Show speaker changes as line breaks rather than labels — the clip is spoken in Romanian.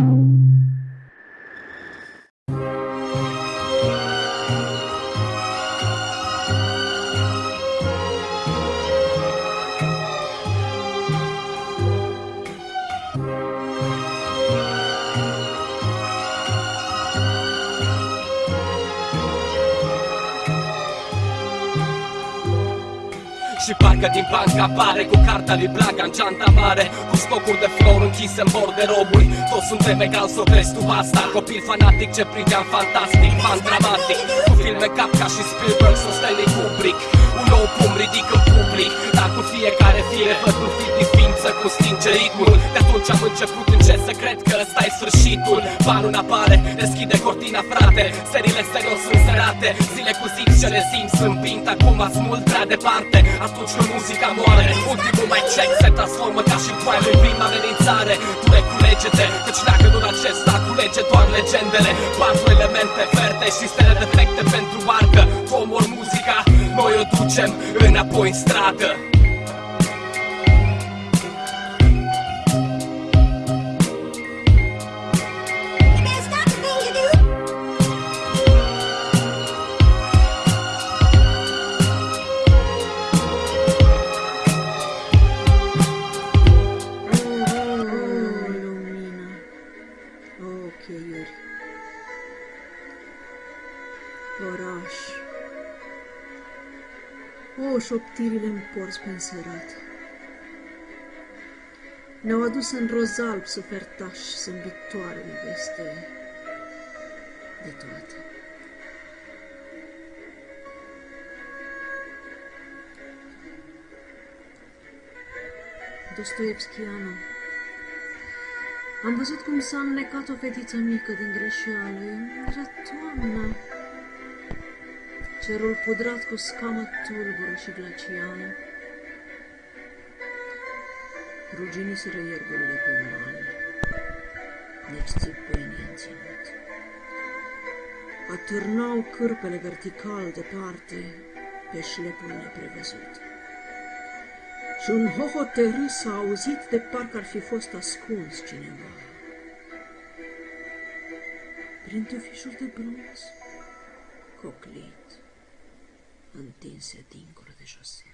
you. Și parcă din bancă apare cu cartea lui Blaga în geanta mare Cu stocul de flor închise în bord de roburi. Toți suntem egal, să o tu asta. Copil fanatic ce priveam fantastic, fan dramatic. Cu filme cap ca și Spielberg sau Stanley Kubrick Un nou pum ridic în public. Dar cu fiecare fire văd un film din ființă cu stinge ritmul De atunci am început încet să cred că ăsta e sfârșitul. Banul apare, deschide cortina frate. Serile serios sunt serate Zile cu zi ce le simt sunt pint Acum mult prea departe. Atunci când muzica moare. Ultimul mai check se transformă ca și prime în prima amenințare. Tu reculege-te Căci dacă nu acesta culege doar legendele. Patru elemente verde și stele defecte pentru arcă. Tu omori muzica, noi o ducem înapoi în stradă
cheiuri Oraș. O, șoptirile în porți pe înserat. Ne-au adus în rozalb sufertași Zâmbitoarele veste de toate. Dostoevskianu am văzut cum s-a înnecat o fetiță mică din greșeală. Era toamna. Cerul pudrat cu scamă tulbură și glacială. Ruginiseră ierburile pe mani, nici țipănii în ținut. Atârnau cârpele vertical departe pe șlepul neprevăzut. Și un hohot de râs a auzit de parcă ar fi fost ascuns cineva. Prin tufișuri de bronz, coclit, întinse dincolo de șosea.